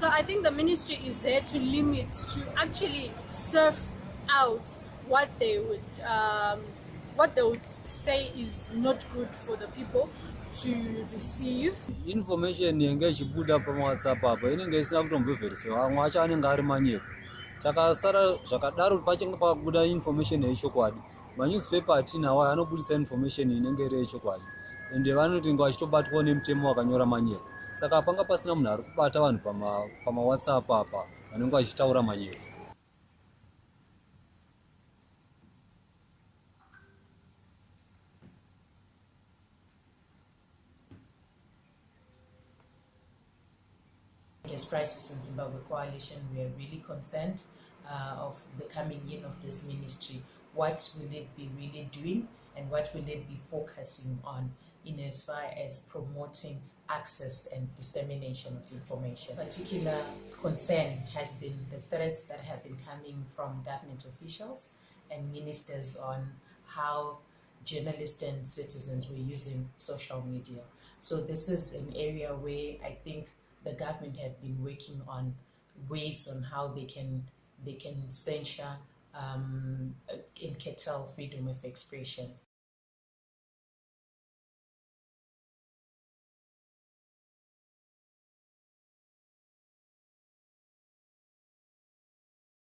So I think the ministry is there to limit, to actually serve out what they would um, what they would say is not good for the people to receive. information yenge ichibuda pamawhatsapp apa inenge isina kutombovherifiwa amwe acho anenge ari manyepo takasara zvakadaro pachinge pakabuda information yechokwadi. Manewspaper atinawo anobudisa information inenge iri yechokwadi. Ende vanoti nga vachitobatwawo nemutemo wakanyora manyepo saka panga pasina Crisis in Zimbabwe Coalition, we are really concerned uh, of the coming in of this ministry. What will it be really doing and what will it be focusing on in as far as promoting access and dissemination of information? Particular concern has been the threats that have been coming from government officials and ministers on how journalists and citizens were using social media. So this is an area where I think the government have been working on ways on how they can they can censure um, and curtail freedom of expression.